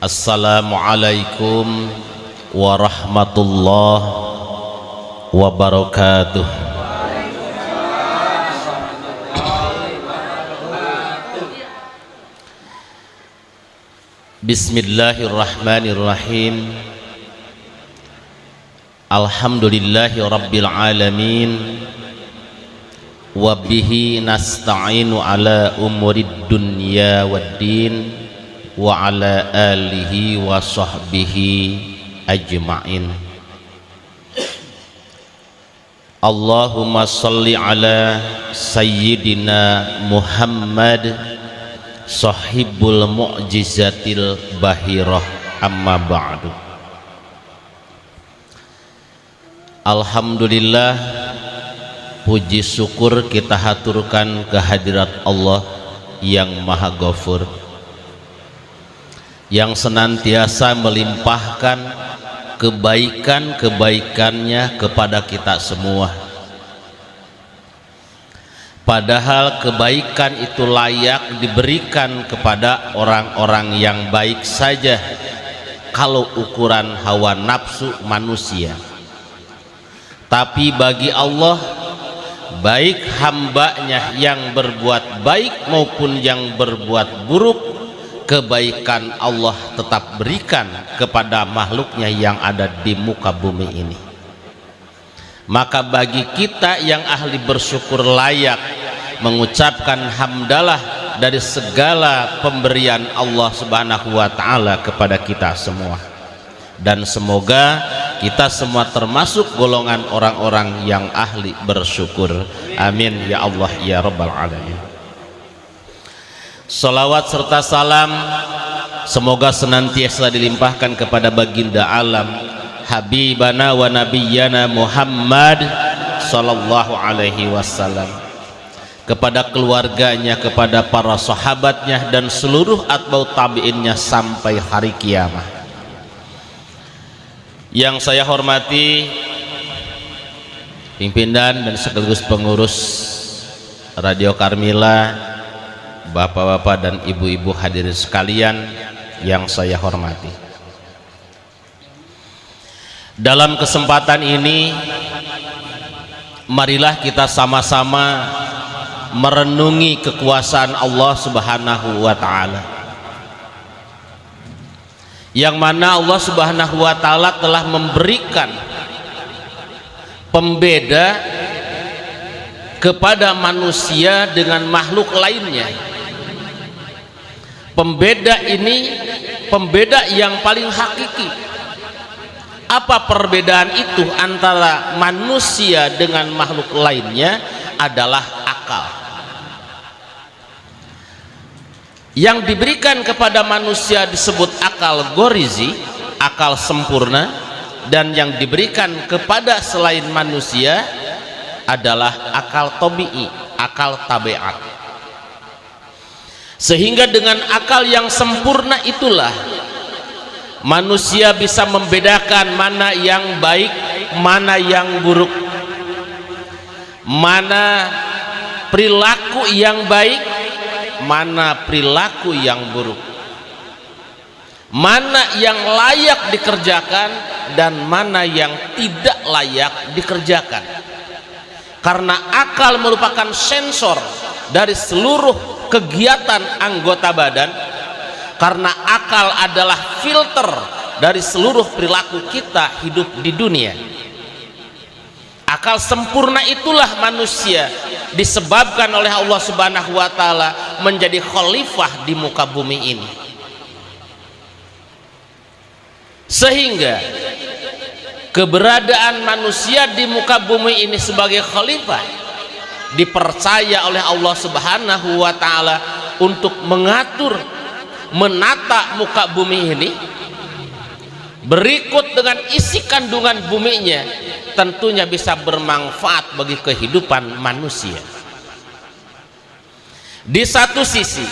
Assalamualaikum warahmatullahi wabarakatuh. Bismillahirrahmanirrahim. Alhamdulillahi rabbil alamin. Wabihi nasta'inu ala umurid dunya waddin wa ala alihi wa sahbihi ajma'in. Allahumma salli ala sayyidina Muhammad sahibul mu'jizatil bahirah amma ba'du. Alhamdulillah puji syukur kita haturkan kehadirat Allah yang maha ghafur yang senantiasa melimpahkan kebaikan-kebaikannya kepada kita semua. Padahal kebaikan itu layak diberikan kepada orang-orang yang baik saja kalau ukuran hawa nafsu manusia. Tapi bagi Allah baik hambanya yang berbuat baik maupun yang berbuat buruk kebaikan Allah tetap berikan kepada makhluknya yang ada di muka bumi ini. Maka bagi kita yang ahli bersyukur layak mengucapkan hamdalah dari segala pemberian Allah subhanahu wa ta'ala kepada kita semua. Dan semoga kita semua termasuk golongan orang-orang yang ahli bersyukur. Amin. Ya Allah ya rabbal alamin Salawat serta salam semoga senantiasa dilimpahkan kepada baginda alam Habibana wa Nabiyyana Muhammad Sallallahu alaihi wasallam. Kepada keluarganya, kepada para sahabatnya dan seluruh atbau tabi'innya sampai hari kiamat. Yang saya hormati pimpinan dan sekaligus pengurus Radio Karmila bapak-bapak dan ibu-ibu hadirin sekalian yang saya hormati. Dalam kesempatan ini marilah kita sama-sama merenungi kekuasaan Allah subhanahu wa ta'ala. Yang mana Allah subhanahu wa ta'ala telah memberikan pembeda kepada manusia dengan makhluk lainnya pembeda ini pembeda yang paling hakiki. Apa perbedaan itu antara manusia dengan makhluk lainnya adalah akal. Yang diberikan kepada manusia disebut akal gorizi akal sempurna dan yang diberikan kepada selain manusia adalah akal tobi'i akal tabiat sehingga dengan akal yang sempurna itulah manusia bisa membedakan mana yang baik mana yang buruk. Mana perilaku yang baik mana perilaku yang buruk. Mana yang layak dikerjakan dan mana yang tidak layak dikerjakan. Karena akal merupakan sensor dari seluruh kegiatan anggota badan karena akal adalah filter dari seluruh perilaku kita hidup di dunia. Akal sempurna itulah manusia disebabkan oleh Allah subhanahu wa ta'ala menjadi khalifah di muka bumi ini. Sehingga keberadaan manusia di muka bumi ini sebagai khalifah dipercaya oleh Allah subhanahu wa ta'ala untuk mengatur menata muka bumi ini berikut dengan isi kandungan buminya tentunya bisa bermanfaat bagi kehidupan manusia. Di satu sisi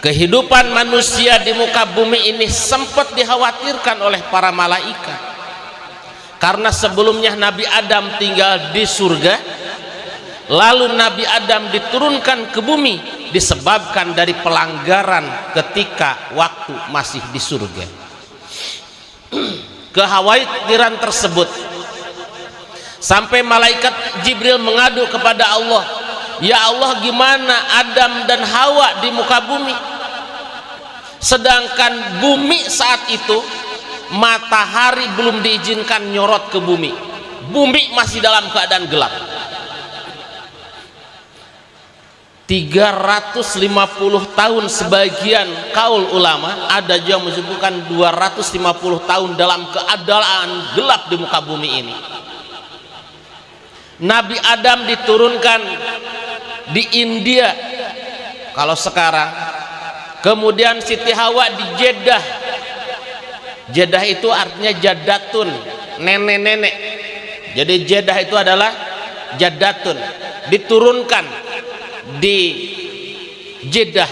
kehidupan manusia di muka bumi ini sempat dikhawatirkan oleh para malaikat. Karena sebelumnya Nabi Adam tinggal di surga lalu Nabi Adam diturunkan ke bumi disebabkan dari pelanggaran ketika waktu masih di surga. Kekhawatiran tersebut sampai malaikat Jibril mengadu kepada Allah ya Allah gimana Adam dan Hawa di muka bumi? Sedangkan bumi saat itu matahari belum diizinkan nyorot ke bumi. Bumi masih dalam keadaan gelap 350 tahun sebagian kaul ulama ada juga menyebutkan 250 tahun dalam keadaan gelap di muka bumi ini. Nabi Adam diturunkan di India kalau sekarang. Kemudian Siti Hawa di Jeddah. Jeddah itu artinya jadatun nenek-nenek. Jadi Jeddah itu adalah jadatun diturunkan di Jeddah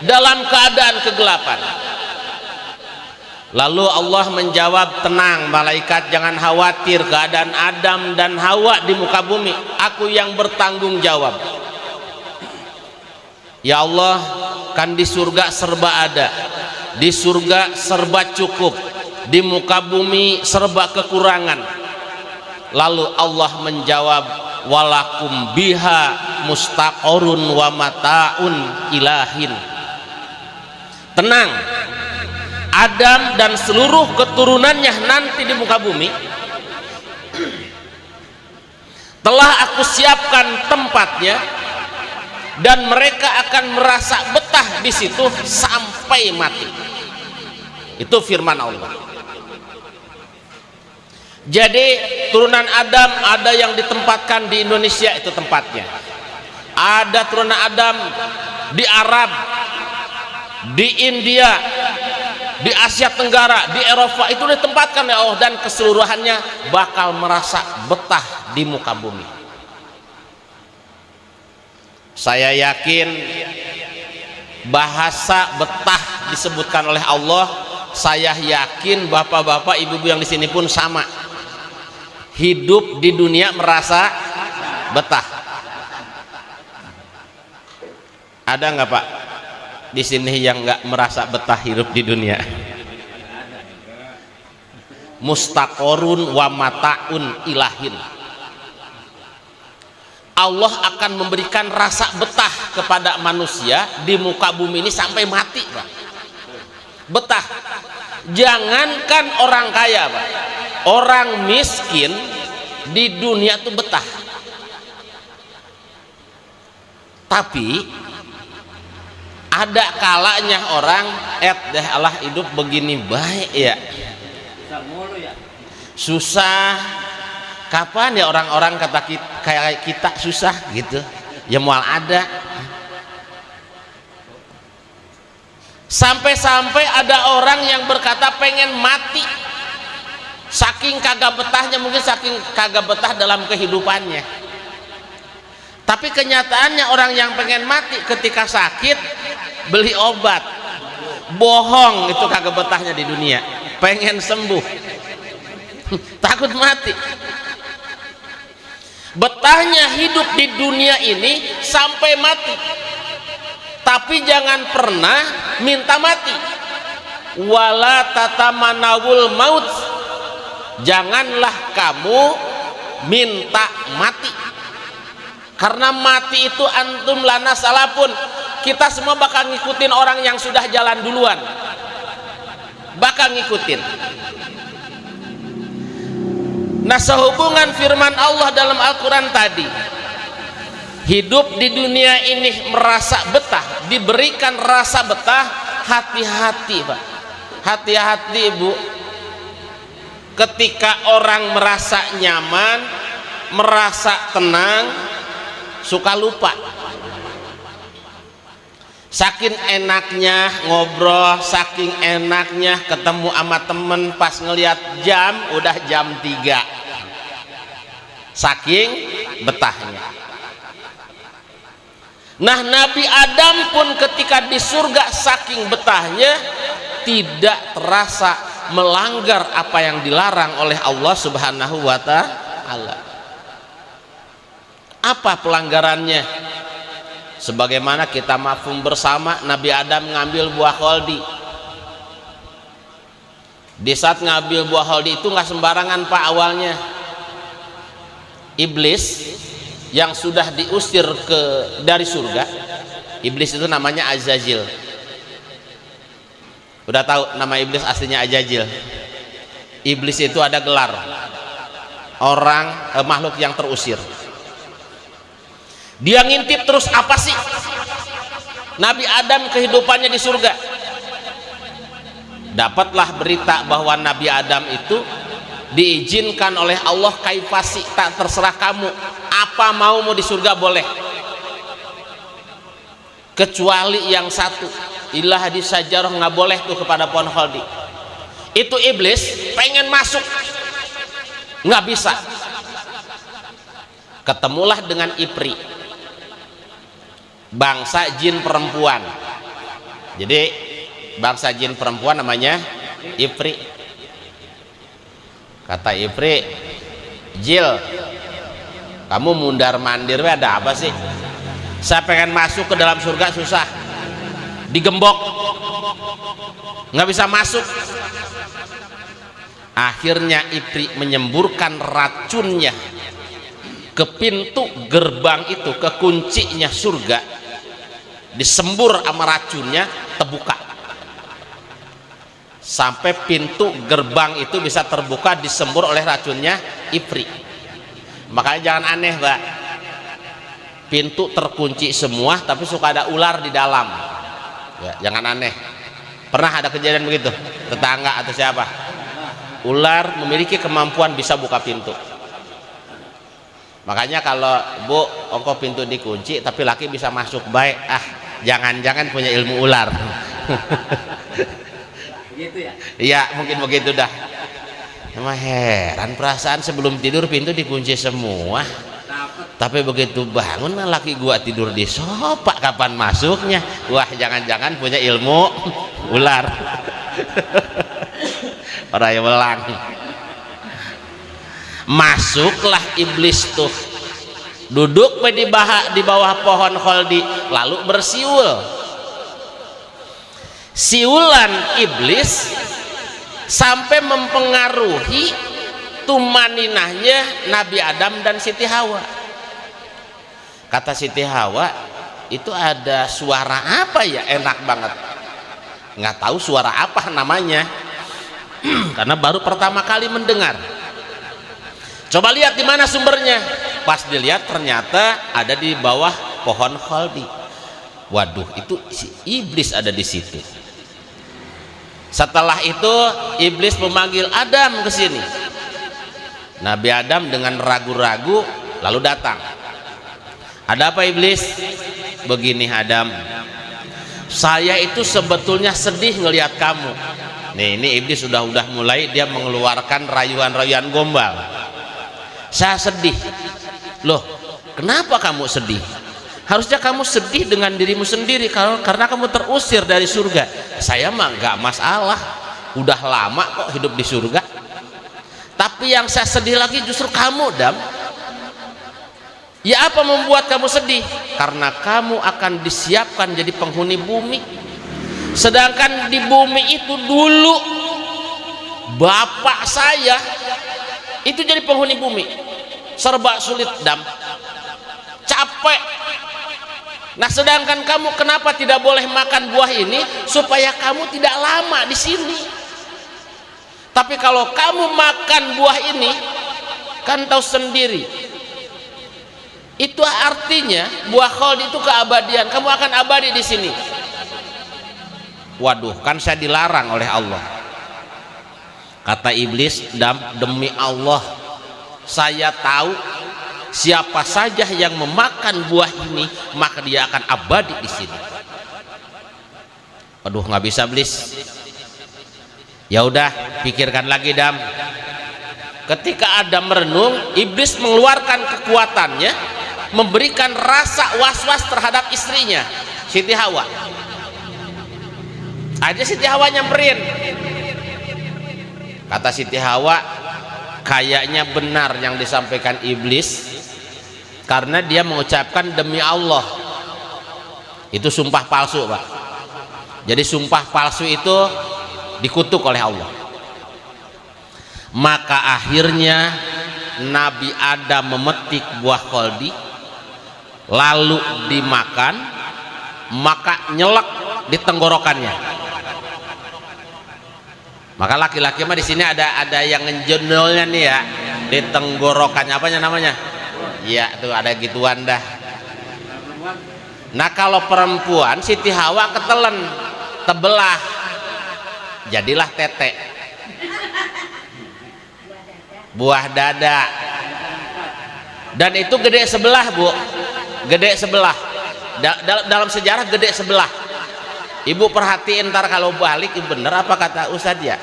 dalam keadaan kegelapan. Lalu Allah menjawab tenang malaikat jangan khawatir keadaan Adam dan Hawa di muka bumi. Aku yang bertanggung jawab. Ya Allah kan di surga serba ada. Di surga serba cukup. Di muka bumi serba kekurangan. Lalu Allah menjawab walakum biha mustaqorun wa mataun ilahin. Tenang. Adam dan seluruh keturunannya nanti di muka bumi. Telah aku siapkan tempatnya dan mereka akan merasa betah di situ sampai mati. Itu firman Allah jadi turunan Adam ada yang ditempatkan di Indonesia itu tempatnya. Ada turunan Adam di Arab di India di Asia Tenggara di Eropa itu ditempatkan ya Allah dan keseluruhannya bakal merasa betah di muka bumi. Saya yakin bahasa betah disebutkan oleh Allah. Saya yakin bapak-bapak ibu-ibu yang di sini pun sama hidup di dunia merasa betah. Ada nggak pak? Di sini yang nggak merasa betah hidup di dunia. Mustaqorun wa mataun ilahin. Allah akan memberikan rasa betah kepada manusia di muka bumi ini sampai mati pak. Betah. Jangankan orang kaya pak orang miskin di dunia tuh betah. Tapi ada kalanya orang et deh Allah hidup begini baik ya. Susah. Kapan ya orang-orang kata kita, kayak kita susah gitu? Ya mual ada. Sampai-sampai ada orang yang berkata pengen mati saking kagak betahnya mungkin saking kagak betah dalam kehidupannya. Tapi kenyataannya orang yang pengen mati ketika sakit beli obat. Bohong itu kagak betahnya di dunia. Pengen sembuh. Takut mati. Betahnya hidup di dunia ini sampai mati. Tapi jangan pernah minta mati. Wala tatamanawul maut janganlah kamu minta mati. Karena mati itu antum lana salapun. Kita semua bakal ngikutin orang yang sudah jalan duluan. Bakal ngikutin. Nah sehubungan firman Allah dalam Al-Quran tadi hidup di dunia ini merasa betah diberikan rasa betah hati-hati pak. Hati-hati ibu ketika orang merasa nyaman merasa tenang suka lupa. Saking enaknya ngobrol saking enaknya ketemu sama temen pas ngelihat jam udah jam 3 saking betahnya. Nah Nabi Adam pun ketika di surga saking betahnya tidak terasa melanggar apa yang dilarang oleh Allah Subhanahu wa taala. apa pelanggarannya? Sebagaimana kita mafhum bersama Nabi Adam ngambil buah kholdi di saat ngambil buah kholdi itu nggak sembarangan pak awalnya. Iblis yang sudah diusir ke dari surga iblis itu namanya Azazil udah tahu nama iblis aslinya Azazil iblis itu ada gelar. Orang eh, makhluk yang terusir. Dia ngintip terus apa sih? Nabi Adam kehidupannya di surga. Dapatlah berita bahwa Nabi Adam itu diizinkan oleh Allah kaifasi tak terserah kamu. Apa mau mau di surga boleh kecuali yang satu. Ilah di sajarah nggak boleh tuh kepada pohon khaldi itu iblis pengen masuk. Nggak bisa. Ketemulah dengan Ipri. Bangsa jin perempuan. Jadi bangsa jin perempuan namanya Ipri. Kata Ipri Jil kamu mundar mandir ada apa sih saya pengen masuk ke dalam surga susah. Digembok. Nggak bisa masuk. Akhirnya Ipri menyemburkan racunnya ke pintu gerbang itu ke kuncinya surga. Disembur sama racunnya terbuka. Sampai pintu gerbang itu bisa terbuka disembur oleh racunnya Ipri. Makanya jangan aneh mbak pintu terkunci semua tapi suka ada ular di dalam. Ya, jangan aneh. Pernah ada kejadian begitu? Tetangga atau siapa? Ular memiliki kemampuan bisa buka pintu. Makanya kalau bu ongkok pintu dikunci tapi laki bisa masuk. Baik ah jangan-jangan punya ilmu ular. Gitu ya? Iya mungkin begitu dah. Emang heran perasaan sebelum tidur pintu dikunci semua tapi begitu bangun laki gua tidur di sofa kapan masuknya? Wah jangan-jangan punya ilmu ular. Orang yang belang masuklah iblis tuh. Duduk di bawah, di bawah pohon kholdi lalu bersiul. Siulan iblis sampai mempengaruhi tumaninahnya Nabi Adam dan Siti Hawa kata Siti Hawa itu ada suara apa ya? Enak banget. Nggak tahu suara apa namanya. Karena baru pertama kali mendengar. Coba lihat di mana sumbernya. Pas dilihat ternyata ada di bawah pohon khaldi. Waduh itu si iblis ada di situ. Setelah itu iblis memanggil Adam ke sini. Nabi Adam dengan ragu-ragu lalu datang ada apa iblis? Begini Adam. Saya itu sebetulnya sedih ngelihat kamu. Nih ini iblis sudah udah mulai dia mengeluarkan rayuan-rayuan gombal. Saya sedih. Loh kenapa kamu sedih? Harusnya kamu sedih dengan dirimu sendiri karena kamu terusir dari surga. Saya mah gak masalah. Udah lama kok hidup di surga. Tapi yang saya sedih lagi justru kamu dam ya apa membuat kamu sedih? Karena kamu akan disiapkan jadi penghuni bumi. Sedangkan di bumi itu dulu bapak saya itu jadi penghuni bumi. Serba sulit dam. Capek. Nah sedangkan kamu kenapa tidak boleh makan buah ini supaya kamu tidak lama di sini? Tapi kalau kamu makan buah ini kan tahu sendiri itu artinya buah khuld itu keabadian. Kamu akan abadi di sini. Waduh kan saya dilarang oleh Allah. Kata iblis demi Allah saya tahu siapa saja yang memakan buah ini maka dia akan abadi di sini. Aduh nggak bisa blis ya udah pikirkan lagi dam. Ketika Adam merenung iblis mengeluarkan kekuatannya memberikan rasa was-was terhadap istrinya. Siti Hawa. Aja Siti Hawa nyamperin. Kata Siti Hawa kayaknya benar yang disampaikan iblis karena dia mengucapkan demi Allah. Itu sumpah palsu Pak. Jadi sumpah palsu itu dikutuk oleh Allah. Maka akhirnya Nabi Adam memetik buah koldi lalu dimakan maka nyelak di tenggorokannya. Maka laki-laki mah di sini ada ada yang ngejenolnya nih ya di tenggorokannya. Apanya namanya? Iya tuh ada gituan dah. Nah kalau perempuan Siti Hawa ketelen tebelah. Jadilah tete. Buah dada. Dan itu gede sebelah bu gede sebelah. Da dalam sejarah gede sebelah. Ibu perhatiin ntar kalau balik bener apa kata Ustadz ya?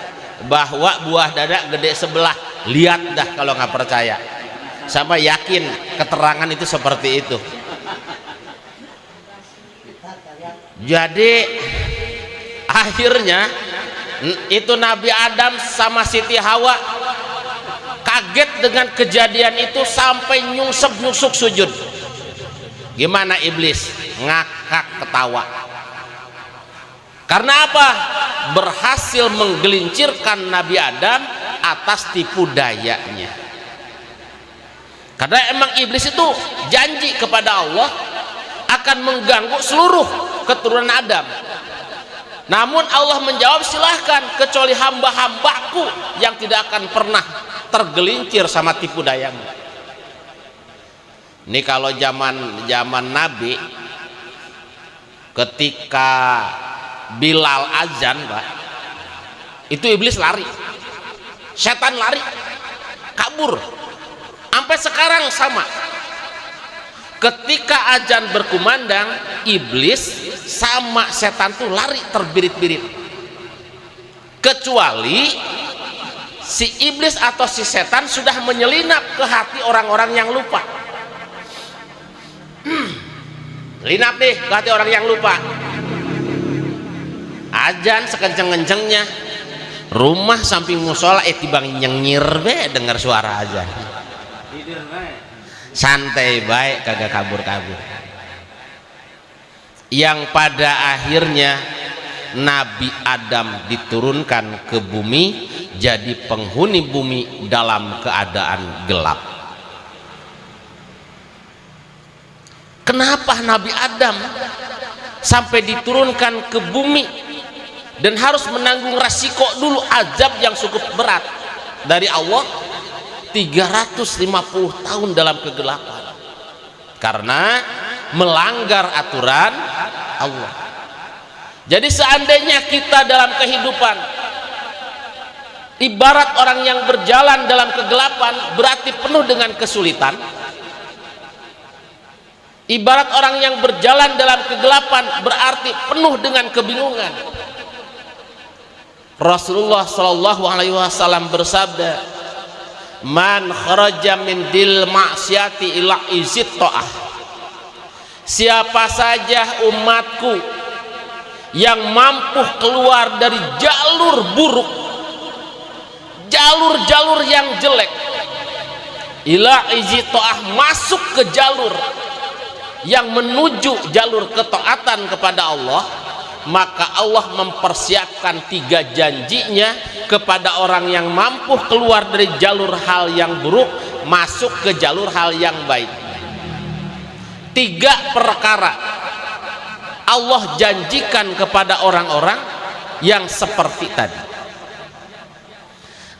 Bahwa buah dada gede sebelah. Lihat dah kalau nggak percaya. Sama yakin keterangan itu seperti itu. Jadi akhirnya itu Nabi Adam sama Siti Hawa kaget dengan kejadian itu sampai nyungsep nyusuk sujud gimana iblis? Ngakak ketawa. Karena apa? Berhasil menggelincirkan Nabi Adam atas tipu dayanya. Karena emang iblis itu janji kepada Allah akan mengganggu seluruh keturunan Adam. Namun Allah menjawab silahkan kecuali hamba-hambaku yang tidak akan pernah tergelincir sama tipu dayamu ini kalau zaman zaman Nabi ketika Bilal azan Pak itu iblis lari. Setan lari. Kabur. Sampai sekarang sama. Ketika ajan berkumandang iblis sama setan tuh lari terbirit-birit. Kecuali si iblis atau si setan sudah menyelinap ke hati orang-orang yang lupa linap nih ke hati orang yang lupa. Ajan sekenceng-kencengnya. Rumah samping musola eh tibang nyengir be dengar suara ajan santai baik kagak kabur-kabur. Yang pada akhirnya Nabi Adam diturunkan ke bumi jadi penghuni bumi dalam keadaan gelap kenapa Nabi Adam sampai diturunkan ke bumi dan harus menanggung resiko dulu azab yang cukup berat? Dari Allah 350 tahun dalam kegelapan. Karena melanggar aturan Allah. Jadi seandainya kita dalam kehidupan ibarat orang yang berjalan dalam kegelapan berarti penuh dengan kesulitan ibarat orang yang berjalan dalam kegelapan berarti penuh dengan kebingungan. Rasulullah Shallallahu Alaihi Wasallam bersabda man kharaja min dil maksiati ila izit to'ah siapa saja umatku yang mampu keluar dari jalur buruk jalur-jalur yang jelek ila izit to'ah masuk ke jalur yang menuju jalur ketaatan kepada Allah maka Allah mempersiapkan tiga janjinya kepada orang yang mampu keluar dari jalur hal yang buruk masuk ke jalur hal yang baik. Tiga perkara Allah janjikan kepada orang-orang yang seperti tadi.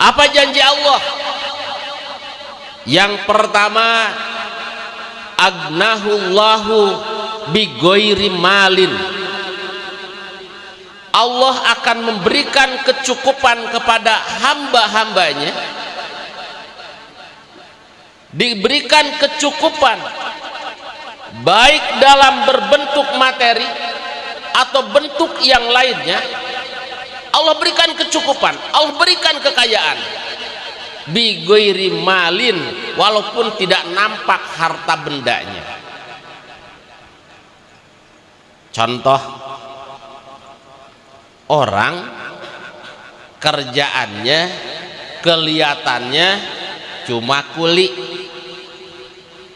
Apa janji Allah? Yang pertama agnahullahu bigoiri malin. Allah akan memberikan kecukupan kepada hamba-hambanya. Diberikan kecukupan baik dalam berbentuk materi atau bentuk yang lainnya. Allah berikan kecukupan Allah berikan kekayaan bigoiri malin walaupun tidak nampak harta bendanya. Contoh orang kerjaannya kelihatannya cuma kuli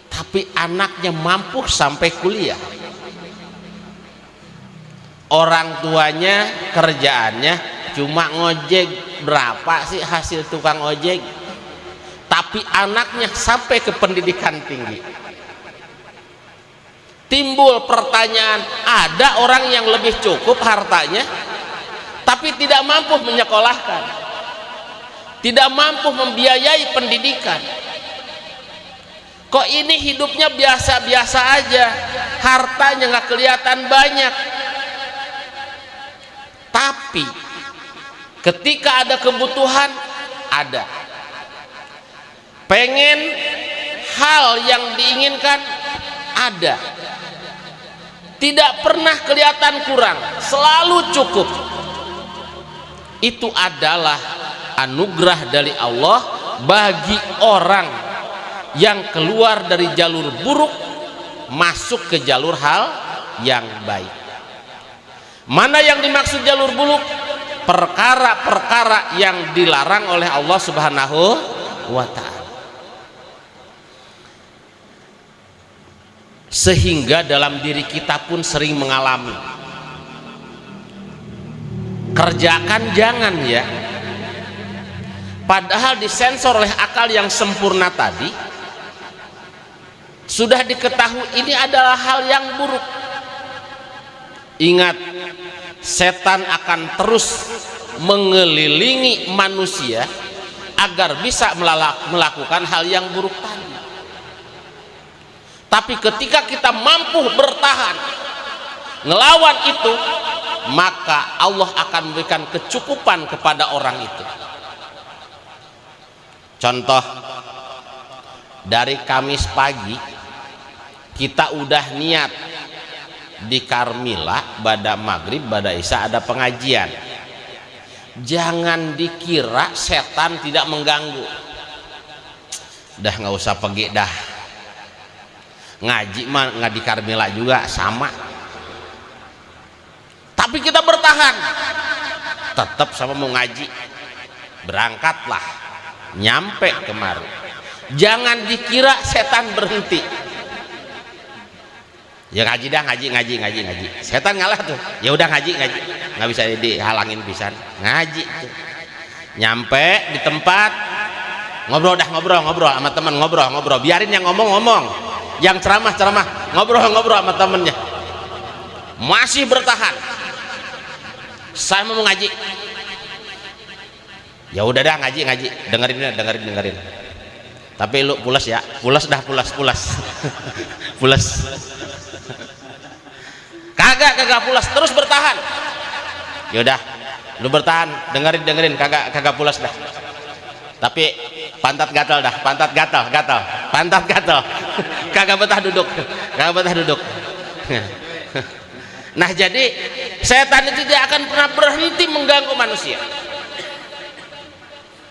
tapi anaknya mampu sampai kuliah. Orang tuanya kerjaannya cuma ngojek berapa sih hasil tukang ojek tapi anaknya sampai ke pendidikan tinggi. Timbul pertanyaan ada orang yang lebih cukup hartanya tapi tidak mampu menyekolahkan. Tidak mampu membiayai pendidikan. Kok ini hidupnya biasa-biasa aja hartanya nggak kelihatan banyak. Tapi ketika ada kebutuhan ada pengen hal yang diinginkan ada. Tidak pernah kelihatan kurang selalu cukup. Itu adalah anugerah dari Allah bagi orang yang keluar dari jalur buruk masuk ke jalur hal yang baik. Mana yang dimaksud jalur buruk? Perkara-perkara yang dilarang oleh Allah Subhanahu wa taala. Sehingga dalam diri kita pun sering mengalami kerjakan jangan ya. Padahal disensor oleh akal yang sempurna tadi sudah diketahui ini adalah hal yang buruk. Ingat setan akan terus mengelilingi manusia agar bisa melakukan hal yang buruk tadi tapi ketika kita mampu bertahan ngelawan itu maka Allah akan memberikan kecukupan kepada orang itu. Contoh dari Kamis pagi kita udah niat di Karmila pada maghrib pada isya ada pengajian. Jangan dikira setan tidak mengganggu. Dah nggak usah pergi dah ngaji mah nggak di Karmila juga sama. Tapi kita bertahan. Tetap sama mau ngaji. Berangkatlah. Nyampe kemari jangan dikira setan berhenti. Ya ngaji dah ngaji ngaji ngaji ngaji. Setan ngalah tuh. Ya udah ngaji ngaji. Nggak bisa dihalangin pisan. Ngaji tuh. nyampe di tempat. Ngobrol dah ngobrol ngobrol sama teman ngobrol ngobrol. Biarin yang ngomong ngomong yang ceramah ceramah. Ngobrol ngobrol sama temennya. Masih bertahan. Saya mau ngaji ya udah dah ngaji ngaji. Dengerin dengerin dengerin. Tapi lu pulas ya. Pulas dah pulas pulas. Pulas. Kagak kagak pulas. Terus bertahan. Yaudah lu bertahan. Dengerin dengerin. Kagak kagak pulas dah tapi pantat gatal dah pantat gatal gatal pantat gatal. Kagak betah duduk kagak betah duduk. Nah jadi setan itu tidak akan pernah berhenti mengganggu manusia.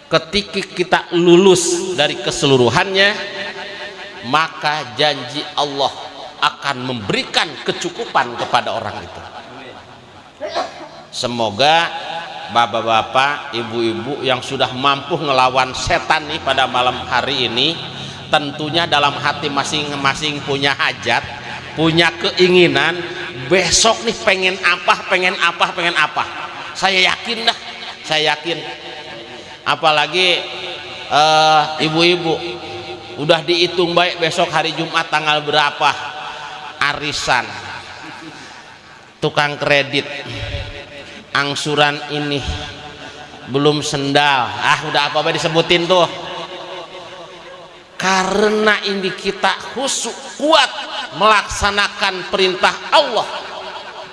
Ketika kita lulus dari keseluruhannya maka janji Allah akan memberikan kecukupan kepada orang itu. Semoga bapak-bapak ibu-ibu yang sudah mampu ngelawan setan nih pada malam hari ini tentunya dalam hati masing-masing punya hajat punya keinginan besok nih pengen apa pengen apa pengen apa. Saya yakin dah saya yakin. Apalagi ibu-ibu uh, udah dihitung baik besok hari Jumat tanggal berapa? Arisan. Tukang kredit angsuran ini belum sendal. Ah udah apa-apa disebutin tuh? Karena ini kita khusyuk kuat melaksanakan perintah Allah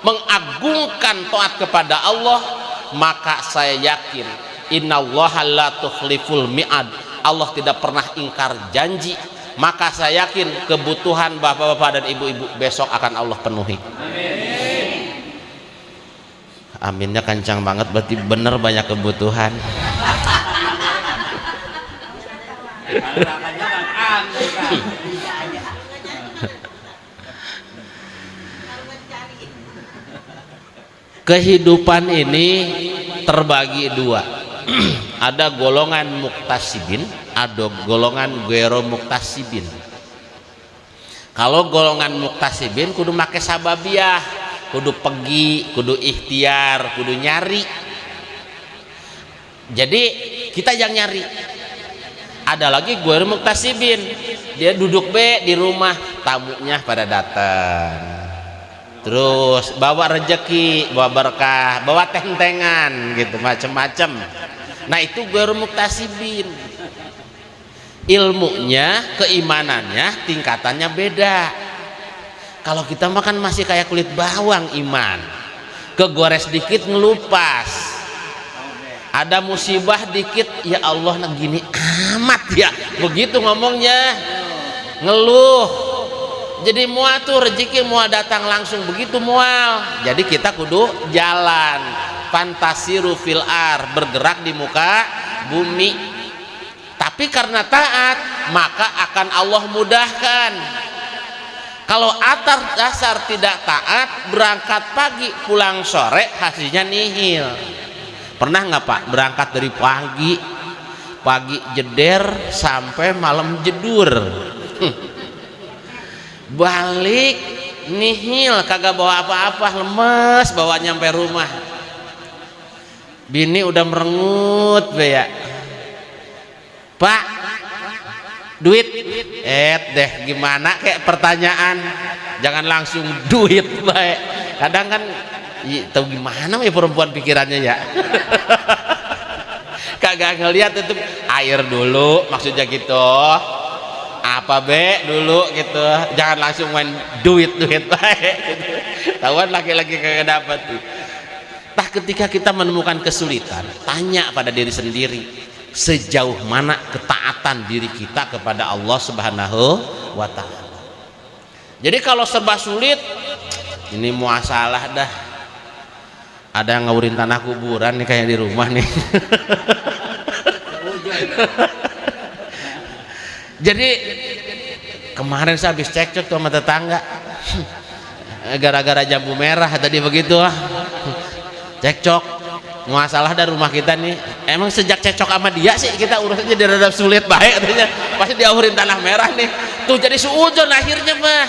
mengagungkan taat kepada Allah maka saya yakin tukhliful mi'ad. Allah tidak pernah ingkar janji. Maka saya yakin kebutuhan bapak-bapak dan ibu-ibu besok akan Allah penuhi aminnya kencang banget berarti bener banyak kebutuhan. Kehidupan ini terbagi dua. Ada golongan muktasibin ada golongan gero muktasibin kalau golongan muktasibin kudu make sababiah kudu pergi kudu ikhtiar kudu nyari. Jadi kita yang nyari. Ada lagi gue muktasibin dia duduk be di rumah tamunya pada datang terus bawa rejeki bawa berkah bawa tentengan gitu macem-macem. Nah itu gue muktasibin ilmunya keimanannya tingkatannya beda kalau kita makan masih kayak kulit bawang iman. Kegores dikit ngelupas. Ada musibah dikit ya Allah nah gini amat ya. Begitu ngomongnya. Ngeluh. Jadi mual tuh rezeki mual datang langsung. Begitu mual. Jadi kita kudu jalan. Fantasiru fil ar bergerak di muka bumi. Tapi karena taat maka akan Allah mudahkan kalau atar dasar tidak taat berangkat pagi pulang sore hasilnya nihil. Pernah nggak pak? Berangkat dari pagi. Pagi jeder sampai malam jedur. Balik nihil. Kagak bawa apa-apa lemes bawa nyampe rumah. Bini udah merengut be ya. Pak duit? Eh deh gimana kayak pertanyaan? Jangan langsung duit baik kadang kan tahu gimana ya perempuan pikirannya ya? Kagak ngeliat itu air dulu maksudnya gitu. Apa be dulu gitu. Jangan langsung main duit duit baik tahuan laki-laki kagak dapat tuh. Tak ketika kita menemukan kesulitan tanya pada diri sendiri sejauh mana ketaatan diri kita kepada Allah Subhanahu wa taala. Jadi kalau serba sulit ini muasalah dah. Ada yang ngawurin tanah kuburan nih kayak di rumah nih. Jadi kemarin saya habis cekcok sama tetangga. Gara-gara jambu merah tadi begitu ah. Cekcok masalah dari rumah kita nih emang sejak cecok sama dia sih kita urusannya di rada sulit baik katanya. Pasti diahurin tanah merah nih. Tuh jadi suujon akhirnya mah.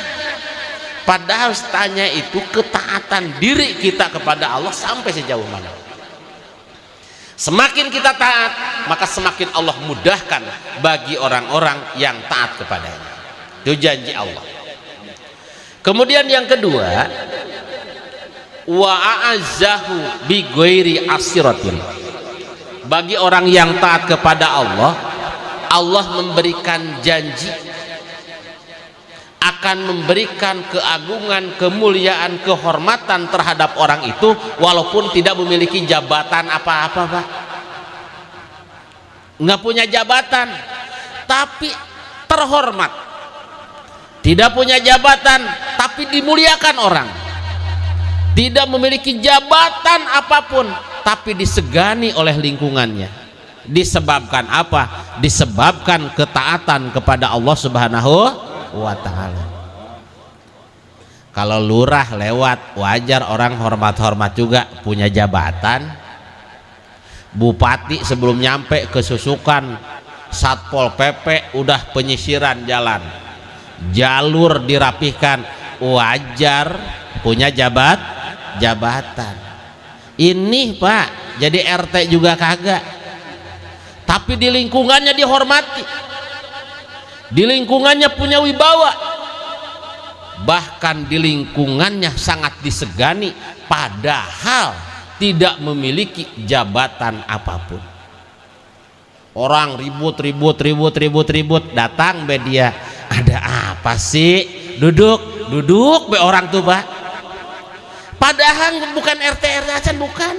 Padahal tanya itu ketaatan diri kita kepada Allah sampai sejauh mana. Semakin kita taat maka semakin Allah mudahkan bagi orang-orang yang taat kepadanya. Itu janji Allah. Kemudian yang kedua wa a'azzahu bi ghairi asiratin. Bagi orang yang taat kepada Allah Allah memberikan janji akan memberikan keagungan, kemuliaan, kehormatan terhadap orang itu walaupun tidak memiliki jabatan apa-apa Pak. Nggak punya jabatan tapi terhormat. Tidak punya jabatan tapi dimuliakan orang tidak memiliki jabatan apa pun tapi disegani oleh lingkungannya. Disebabkan apa? Disebabkan ketaatan kepada Allah subhanahu wa ta'ala. Kalau lurah lewat wajar orang hormat-hormat juga punya jabatan. Bupati sebelum nyampe ke susukan satpol pp udah penyisiran jalan. Jalur dirapihkan wajar punya jabat jabatan. Ini pak jadi RT juga kagak. Tapi di lingkungannya dihormati. Di lingkungannya punya wibawa. Bahkan di lingkungannya sangat disegani padahal tidak memiliki jabatan apa pun. Orang ribut ribut ribut ribut ribut datang media ada apa sih? Duduk duduk be orang tuh pak padahal bukan RT RT acan bukan.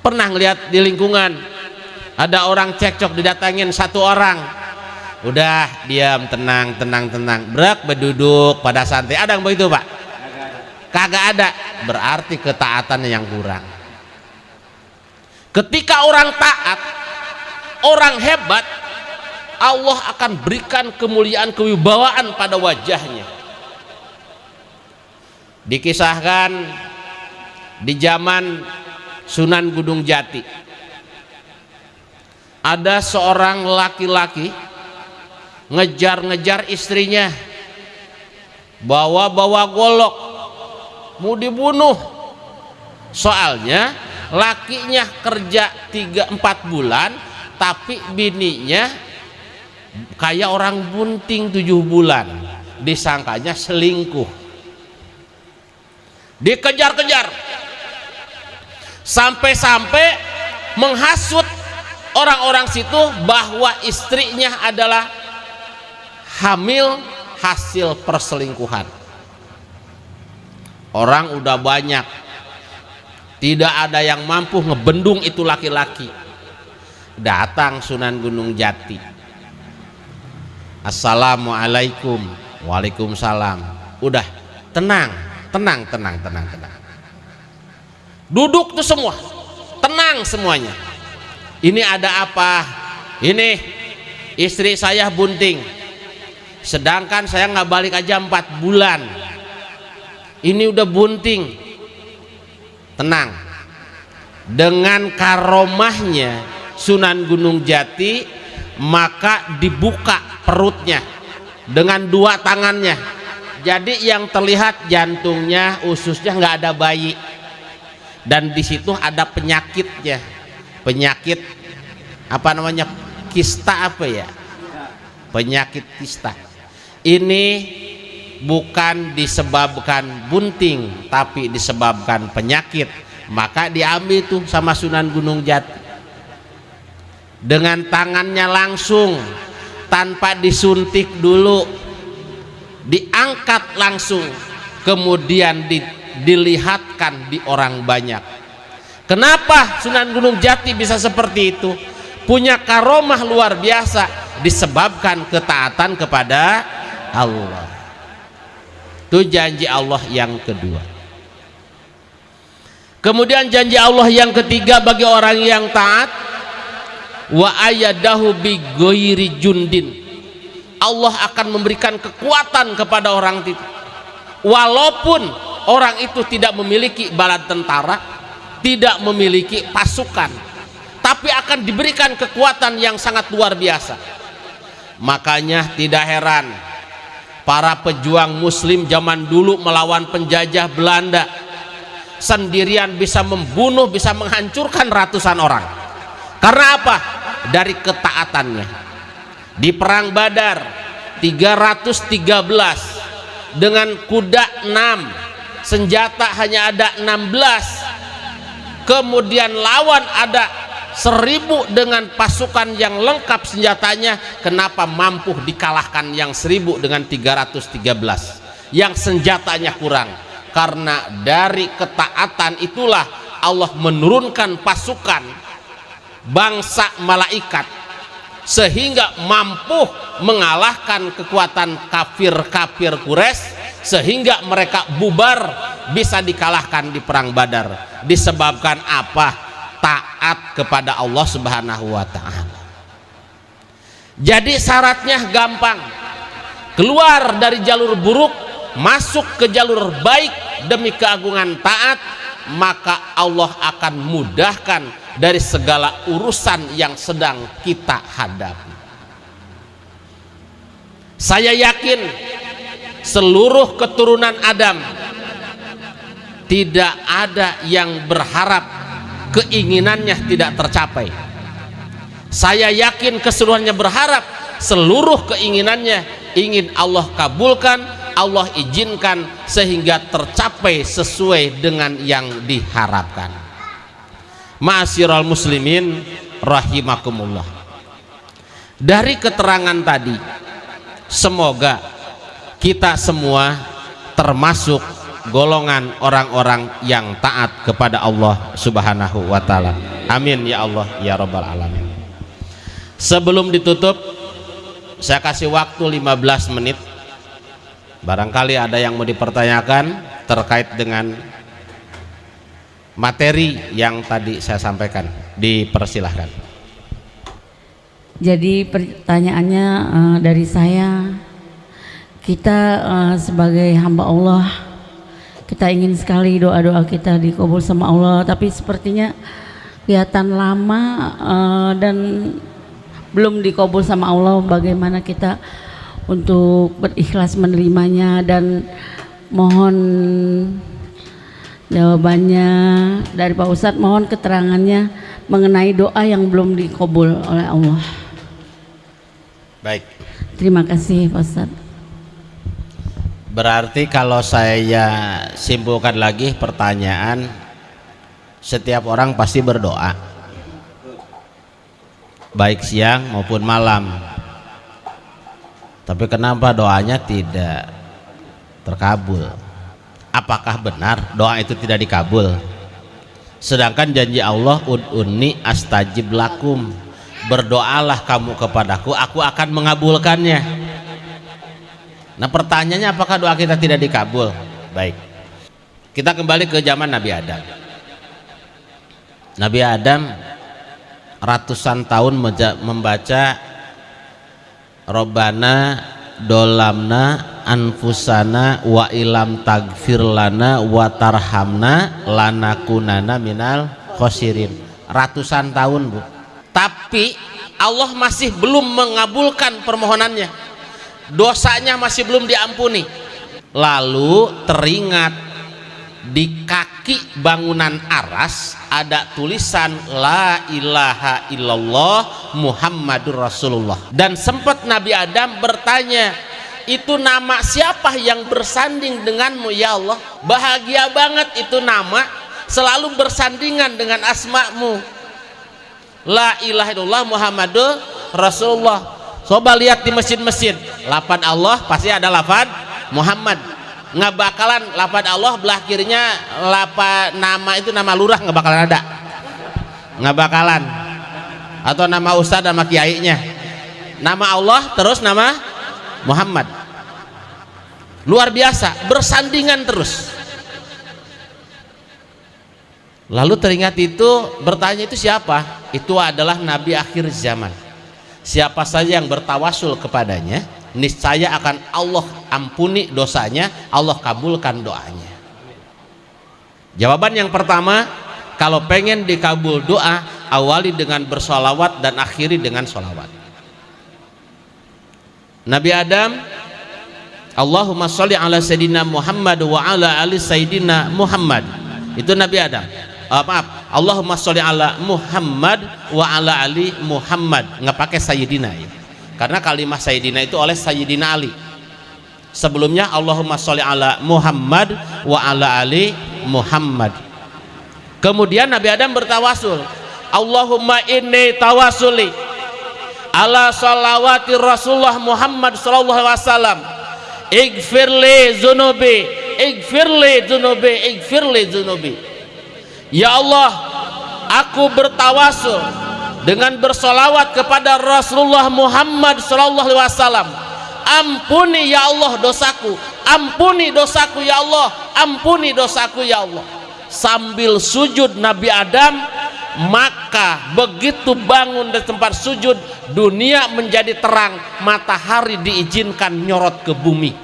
Pernah ngeliat di lingkungan ada orang cekcok didatangin satu orang. Udah diam tenang tenang tenang. Berak berduduk pada santai. Ada yang begitu pak? Kagak ada. Berarti ketaatannya yang kurang. Ketika orang taat orang hebat Allah akan berikan kemuliaan kewibawaan pada wajahnya dikisahkan di zaman Sunan Gunung Jati. Ada seorang laki-laki ngejar-ngejar istrinya. Bawa-bawa golok. Mau dibunuh. Soalnya lakinya kerja 3-4 bulan tapi bininya kayak orang bunting 7 bulan. Disangkanya selingkuh dikejar-kejar. Sampai-sampai menghasut orang-orang situ bahwa istrinya adalah hamil hasil perselingkuhan. Orang udah banyak. Tidak ada yang mampu ngebendung itu laki-laki. Datang Sunan Gunung Jati. Assalamualaikum. Waalaikumsalam. Udah tenang tenang tenang tenang tenang. Duduk tuh semua. Tenang semuanya. Ini ada apa? Ini istri saya bunting. Sedangkan saya nggak balik aja empat bulan. Ini udah bunting. Tenang. Dengan karomahnya Sunan Gunung Jati maka dibuka perutnya dengan dua tangannya jadi yang terlihat jantungnya ususnya nggak ada bayi. Dan di situ ada penyakitnya. Penyakit apa namanya kista apa ya? Penyakit kista. Ini bukan disebabkan bunting tapi disebabkan penyakit. Maka diambil tuh sama Sunan Gunung Jati. Dengan tangannya langsung tanpa disuntik dulu diangkat langsung kemudian di, dilihatkan di orang banyak. Kenapa Sunan Gunung Jati bisa seperti itu? Punya karomah luar biasa disebabkan ketaatan kepada Allah. Itu janji Allah yang kedua. Kemudian janji Allah yang ketiga bagi orang yang taat wa ayadahu bi jundin Allah akan memberikan kekuatan kepada orang itu. Walaupun orang itu tidak memiliki bala tentara tidak memiliki pasukan tapi akan diberikan kekuatan yang sangat luar biasa. Makanya tidak heran para pejuang muslim zaman dulu melawan penjajah Belanda sendirian bisa membunuh bisa menghancurkan ratusan orang. Karena apa? dari ketaatannya di perang badar 313 dengan kuda 6 senjata hanya ada 16 kemudian lawan ada seribu dengan pasukan yang lengkap senjatanya. Kenapa mampu dikalahkan yang seribu dengan 313 yang senjatanya kurang. Karena dari ketaatan itulah Allah menurunkan pasukan bangsa malaikat sehingga mampu mengalahkan kekuatan kafir-kafir Quraisy sehingga mereka bubar bisa dikalahkan di perang Badar disebabkan apa taat kepada Allah Subhanahu wa taala. Jadi syaratnya gampang. Keluar dari jalur buruk, masuk ke jalur baik demi keagungan taat, maka Allah akan mudahkan dari segala urusan yang sedang kita hadapi. Saya yakin seluruh keturunan Adam tidak ada yang berharap keinginannya tidak tercapai saya yakin keseluruhannya berharap seluruh keinginannya ingin Allah kabulkan Allah izinkan sehingga tercapai sesuai dengan yang diharapkan. Ma'asyiral muslimin rahimakumullah. Dari keterangan tadi semoga kita semua termasuk golongan orang-orang yang taat kepada Allah subhanahu wa ta'ala. Amin ya Allah ya rabbal alamin. Sebelum ditutup saya kasih waktu 15 menit barangkali ada yang mau dipertanyakan terkait dengan materi yang tadi saya sampaikan. Dipersilahkan. Jadi pertanyaannya uh, dari saya kita uh, sebagai hamba Allah kita ingin sekali doa-doa kita dikabul sama Allah tapi sepertinya kelihatan lama uh, dan belum dikabul sama Allah. Bagaimana kita untuk berikhlas menerimanya dan mohon jawabannya dari Pak Ustadz mohon keterangannya mengenai doa yang belum dikabul oleh Allah. Baik. Terima kasih Pak Ustadz. Berarti kalau saya simpulkan lagi pertanyaan setiap orang pasti berdoa. Baik siang maupun malam tapi kenapa doanya tidak terkabul? Apakah benar doa itu tidak dikabul? Sedangkan janji Allah ud'uni astajib lakum. Berdoalah kamu kepadaku aku akan mengabulkannya. Nah pertanyaannya apakah doa kita tidak dikabul? Baik. Kita kembali ke zaman Nabi Adam. Nabi Adam ratusan tahun membaca Robbana dolamna anfusana wa ilam tagfir lana wa tarhamna lanakunana minal khosirin. Ratusan tahun bu. Tapi Allah masih belum mengabulkan permohonannya. Dosanya masih belum diampuni. Lalu teringat di kaki bangunan aras ada tulisan la ilaha illallah muhammadur rasulullah. Dan sempat Nabi Adam bertanya itu nama siapa yang bersanding denganmu ya Allah? Bahagia banget itu nama selalu bersandingan dengan asmamu. La ilaha illallah muhammadur rasulullah. Coba lihat di masjid-masjid. Lapan Allah pasti ada lapan Muhammad nggak bakalan lapan Allah belah kirinya lapan nama itu nama lurah nggak bakalan ada. Nggak bakalan. Atau nama ustadz nama kiainya. Nama Allah terus nama Muhammad. Luar biasa bersandingan terus. Lalu teringat itu bertanya itu siapa? Itu adalah nabi akhir zaman. Siapa saja yang bertawasul kepadanya niscaya akan Allah ampuni dosanya Allah kabulkan doanya. Jawaban yang pertama kalau pengen dikabul doa awali dengan bersolawat dan akhiri dengan solawat. Nabi Adam Allahumma sholli ala sayyidina Muhammad wa ala ali sayyidina Muhammad. Itu Nabi Adam. Uh, maaf Allahumma sholli ala Muhammad wa ala ali Muhammad. Nggak pakai sayyidina ya karena kalimat sayyidina itu oleh sayyidina Ali. Sebelumnya Allahumma sholli ala Muhammad wa ala ali Muhammad. Kemudian Nabi Adam bertawasul. Allahumma inni tawasuli ala salawati Rasulullah Muhammad sallallahu alaihi wasallam. Igfirli zunubi Igfirli zunubi Igfirli zunubi. Ya Allah aku bertawasul dengan bersolawat kepada Rasulullah Muhammad Wasallam. Ampuni ya Allah dosaku ampuni dosaku ya Allah ampuni dosaku ya Allah. Sambil sujud Nabi Adam maka begitu bangun dari tempat sujud dunia menjadi terang matahari diizinkan nyorot ke bumi.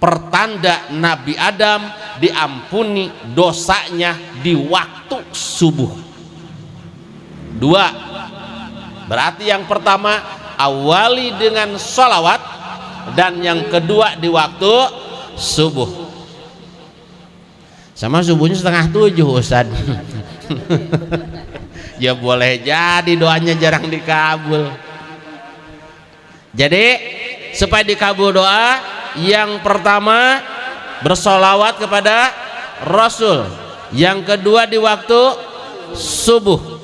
Pertanda Nabi Adam diampuni dosanya di waktu subuh dua. Berarti yang pertama awali dengan sholawat dan yang kedua di waktu subuh. Sama subuhnya setengah tujuh Ustaz. Ya boleh jadi doanya jarang dikabul. Jadi supaya dikabul doa yang pertama bersolawat kepada Rasul. Yang kedua di waktu subuh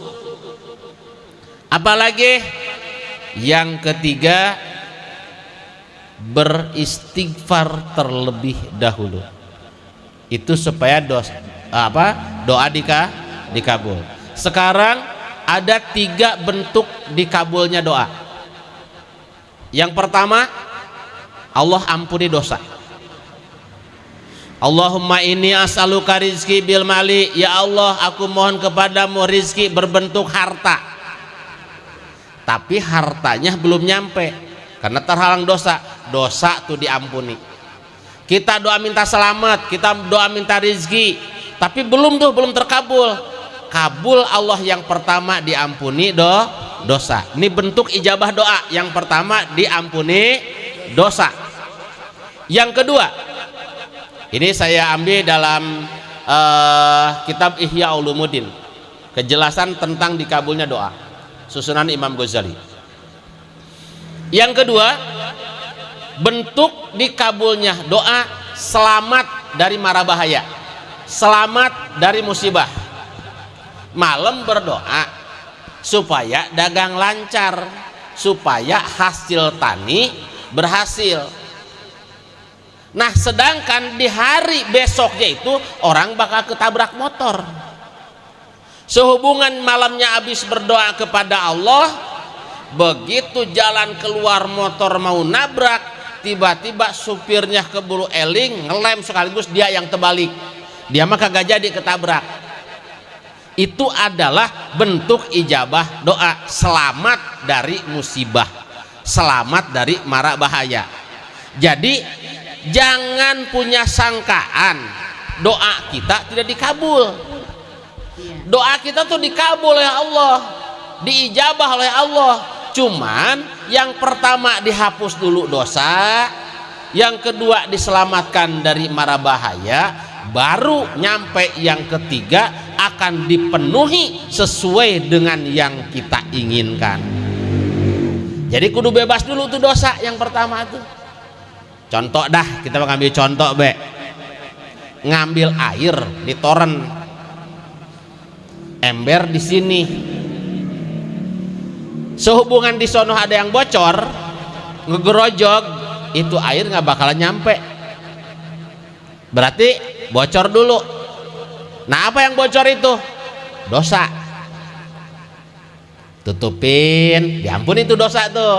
apalagi yang ketiga beristighfar terlebih dahulu. Itu supaya dos apa doa dika dikabul. Sekarang ada tiga bentuk dikabulnya doa. Yang pertama Allah ampuni dosa. Allahumma ini as'aluka rizki bil mali. Ya Allah aku mohon kepadamu rizki berbentuk harta tapi hartanya belum nyampe. Karena terhalang dosa. Dosa tuh diampuni. Kita doa minta selamat kita doa minta rizki tapi belum tuh belum terkabul. Kabul Allah yang pertama diampuni do dosa. Ini bentuk ijabah doa. Yang pertama diampuni dosa. Yang kedua ini saya ambil dalam uh, kitab Ihya Ulumuddin. Kejelasan tentang dikabulnya doa susunan Imam Ghazali. Yang kedua bentuk dikabulnya doa selamat dari mara bahaya selamat dari musibah. Malam berdoa supaya dagang lancar supaya hasil tani berhasil. Nah sedangkan di hari besoknya itu orang bakal ketabrak motor sehubungan malamnya habis berdoa kepada Allah begitu jalan keluar motor mau nabrak tiba-tiba supirnya keburu eling ngelem sekaligus dia yang terbalik. Dia mah kagak jadi ketabrak. Itu adalah bentuk ijabah doa. Selamat dari musibah. Selamat dari mara bahaya. Jadi jangan punya sangkaan. Doa kita tidak dikabul doa kita tuh dikabul oleh Allah diijabah oleh Allah. Cuman yang pertama dihapus dulu dosa yang kedua diselamatkan dari mara bahaya baru nyampe yang ketiga akan dipenuhi sesuai dengan yang kita inginkan. Jadi kudu bebas dulu tuh dosa yang pertama tuh. Contoh dah kita mengambil contoh be. Ngambil air di toren ember di sini sehubungan di sono ada yang bocor ngegerojog itu air nggak bakalan nyampe berarti bocor dulu Nah apa yang bocor itu? Dosa. Tutupin, diampun itu dosa tuh.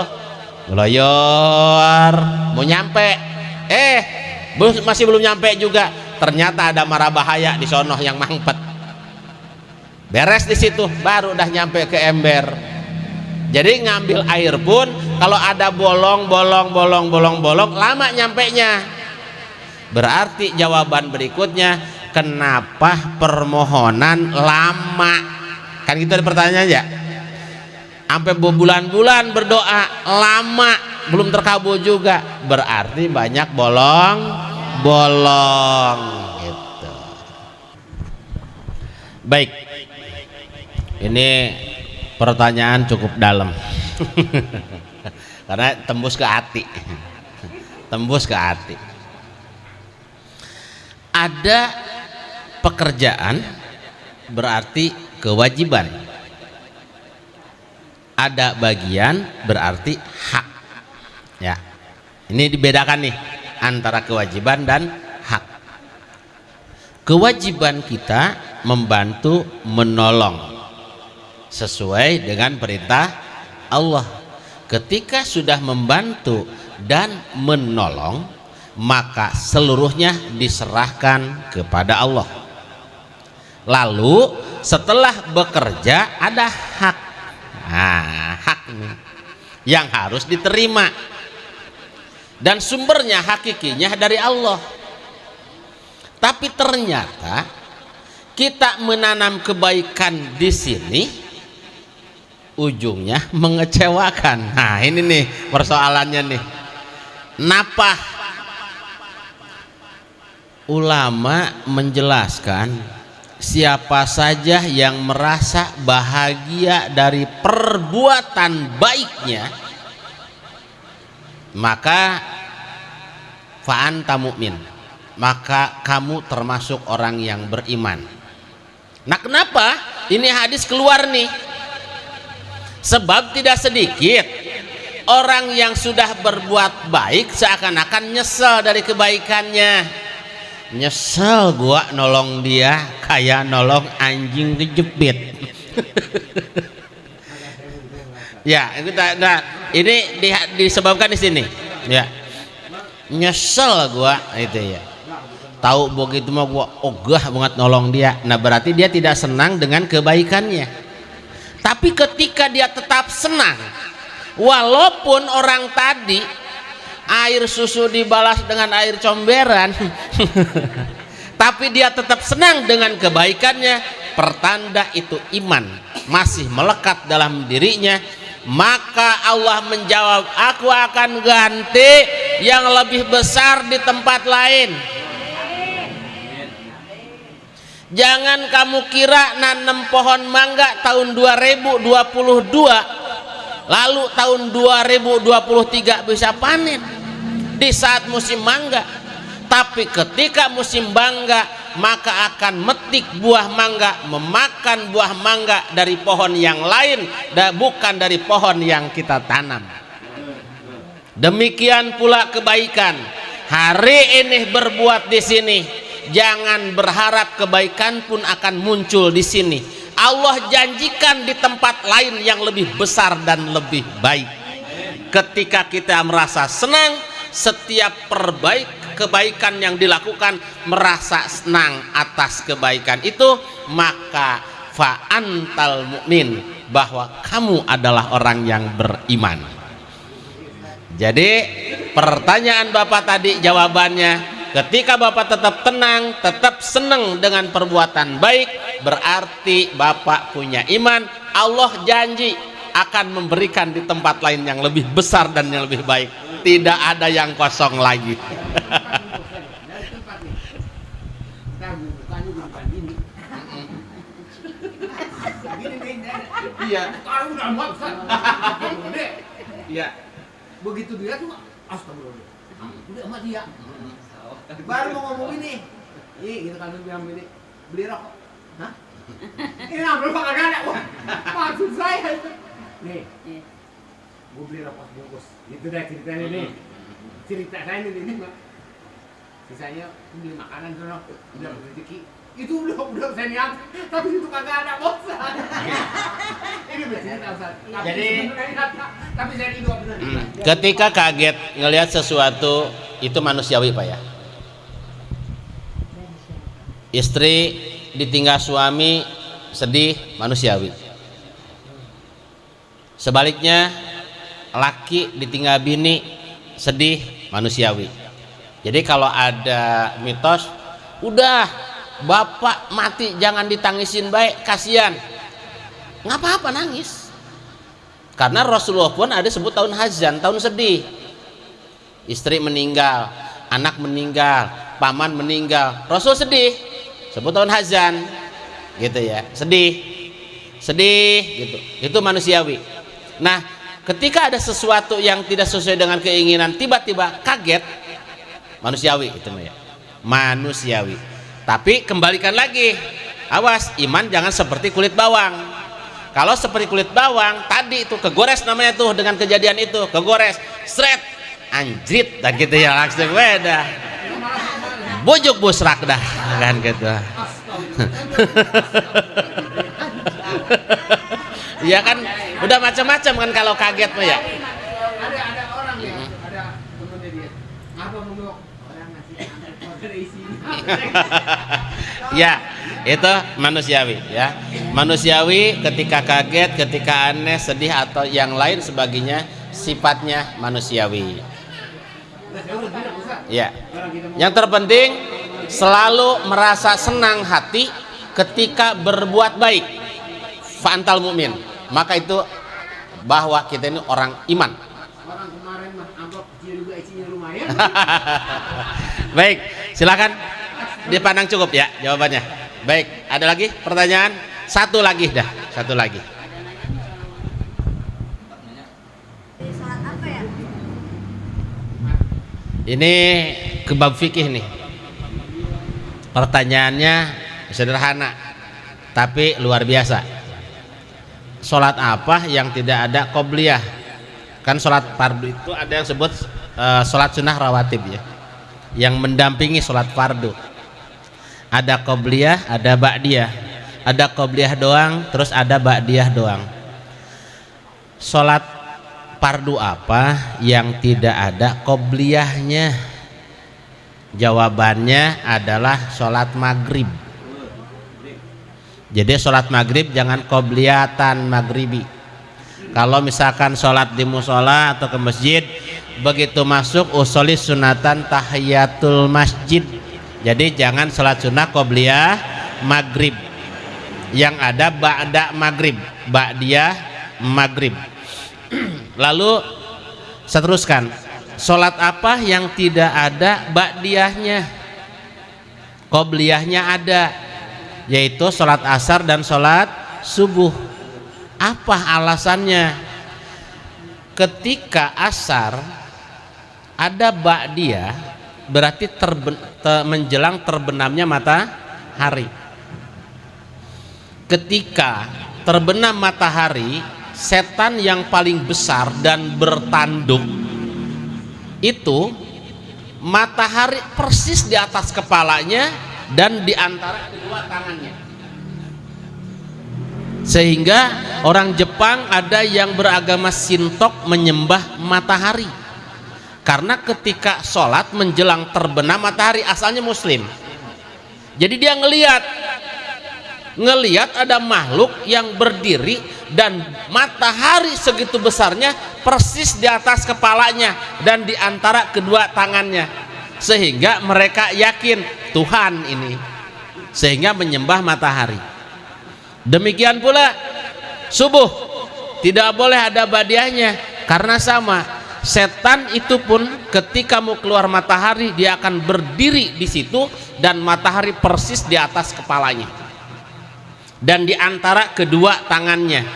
Ngeloyor, mau nyampe. Eh, masih belum nyampe juga. Ternyata ada marah bahaya di sono yang mangpet. Beres di situ, baru udah nyampe ke ember. Jadi ngambil air pun kalau ada bolong, bolong, bolong, bolong, bolong, lama nyampe nya. Berarti jawaban berikutnya kenapa permohonan lama kan gitu ada pertanyaan ya sampai berbulan-bulan berdoa lama belum terkabul juga berarti banyak bolong bolong gitu baik ini pertanyaan cukup dalam. Karena tembus ke hati. Tembus ke hati. Ada pekerjaan berarti kewajiban. Ada bagian berarti hak. Ya. Ini dibedakan nih antara kewajiban dan hak. Kewajiban kita membantu menolong sesuai dengan perintah Allah. Ketika sudah membantu dan menolong maka seluruhnya diserahkan kepada Allah. Lalu setelah bekerja ada hak. Nah, hak ini yang harus diterima. Dan sumbernya hakikinya dari Allah. Tapi ternyata kita menanam kebaikan di sini ujungnya mengecewakan. Nah ini nih persoalannya nih. Napa ulama menjelaskan siapa saja yang merasa bahagia dari perbuatan baiknya maka fa'an mukmin maka kamu termasuk orang yang beriman. Nah kenapa? Ini hadis keluar nih sebab tidak sedikit orang yang sudah berbuat baik seakan-akan nyesel dari kebaikannya. Nyesel gua nolong dia kayak nolong anjing kejepit ya kita nah, ini di, disebabkan di sini. Ya. Nyesel gua itu ya. Tahu begitu mah gua ogah banget nolong dia. Nah berarti dia tidak senang dengan kebaikannya tapi ketika dia tetap senang walaupun orang tadi air susu dibalas dengan air comberan tapi dia tetap senang dengan kebaikannya pertanda itu iman masih melekat dalam dirinya maka Allah menjawab aku akan ganti yang lebih besar di tempat lain jangan kamu kira nanam pohon mangga tahun 2022 lalu tahun 2023 bisa panen di saat musim mangga. Tapi ketika musim bangga maka akan metik buah mangga memakan buah mangga dari pohon yang lain dan bukan dari pohon yang kita tanam. Demikian pula kebaikan. Hari ini berbuat di sini jangan berharap kebaikan pun akan muncul di sini. Allah janjikan di tempat lain yang lebih besar dan lebih baik. Ketika kita merasa senang setiap perbaik kebaikan yang dilakukan merasa senang atas kebaikan itu maka fa'antal mukmin bahwa kamu adalah orang yang beriman. Jadi pertanyaan Bapak tadi jawabannya ketika Bapak tetap tenang tetap senang dengan perbuatan baik berarti Bapak punya iman. Allah janji akan memberikan di tempat lain yang lebih besar dan yang lebih baik. Tidak ada yang kosong lagi. Iya. Iya. Begitu dia tuh astagfirullah. Udah sama dia baru mau ngomong ini ini gitu kan bilang ini beli rokok hah? Ini ngambil kok kagak ada. Maksud saya nih gue beli rokok bungkus. Itu dah ceritanya nih. Cerita saya ini ini mbak sisanya beli makanan sono udah rezeki. Itu udah udah saya niat. Tapi itu kagak ada bos. Ini Ustaz. Jadi- tapi saya itu benar Hmm, ketika kaget ngelihat sesuatu itu manusiawi pak ya istri ditinggal suami sedih manusiawi. Sebaliknya laki ditinggal bini sedih manusiawi. Jadi kalau ada mitos udah bapak mati jangan ditangisin baik kasihan. Nggak apa-apa nangis. Karena Rasulullah pun ada sebut tahun hazan tahun sedih. Istri meninggal anak meninggal paman meninggal Rasul sedih sebut tahun hazan. Gitu ya. Sedih. Sedih gitu. Itu manusiawi. Nah ketika ada sesuatu yang tidak sesuai dengan keinginan tiba-tiba kaget manusiawi itu ya manusiawi. Tapi kembalikan lagi. Awas iman jangan seperti kulit bawang. Kalau seperti kulit bawang tadi itu kegores namanya tuh dengan kejadian itu. Kegores. Seret anjrit. Dan gitu ya langsung. Beda bujuk busrak dah kan gitu. Ya kan? Udah macam-macam kan kalau kaget mah ya? Ada ada orang ya ada temennya dia. Apa mau orang ngasih order isi ya itu manusiawi ya. Manusiawi ketika kaget ketika aneh sedih atau yang lain sebagainya sifatnya manusiawi ya. Yang terpenting selalu merasa senang hati ketika berbuat baik. Fantal mukmin maka itu bahwa kita ini orang iman. Baik silakan dipandang cukup ya jawabannya. Baik ada lagi pertanyaan? Satu lagi dah satu lagi Sholat apa ya? Ini kebab fikih nih. Pertanyaannya sederhana tapi luar biasa. Sholat apa yang tidak ada qobliyah? Kan sholat fardu itu ada yang sebut eh, sholat sunnah rawatib ya yang mendampingi sholat fardu. Ada qobliyah ada ba'diyah. Ada qobliyah doang terus ada ba'diyah doang. Sholat fardu apa yang tidak ada qobliyahnya jawabannya adalah sholat maghrib. Jadi sholat maghrib jangan qobliyatan maghribi. Kalau misalkan sholat di musola atau ke masjid begitu masuk usoli sunatan tahiyatul masjid. Jadi jangan sholat sunnah qobliyah maghrib. Yang ada ba'da maghrib ba'diyah maghrib lalu saya teruskan. Sholat apa yang tidak ada ba'diyahnya? Qobliyahnya ada yaitu sholat asar dan sholat subuh. Apa alasannya? Ketika asar ada ba'diyah berarti terben, te, menjelang terbenamnya matahari. Ketika terbenam matahari setan yang paling besar dan bertanduk itu matahari persis di atas kepalanya dan di antara kedua tangannya. Sehingga orang Jepang ada yang beragama Sintok menyembah matahari. Karena ketika sholat menjelang terbenam matahari asalnya muslim. Jadi dia ngeliat ngeliat ada makhluk yang berdiri dan matahari segitu besarnya persis di atas kepalanya dan di antara kedua tangannya. Sehingga mereka yakin Tuhan ini. Sehingga menyembah matahari. Demikian pula subuh. Tidak boleh ada badiahnya. Karena sama setan itu pun ketika mau keluar matahari dia akan berdiri di situ dan matahari persis di atas kepalanya dan di antara kedua tangannya.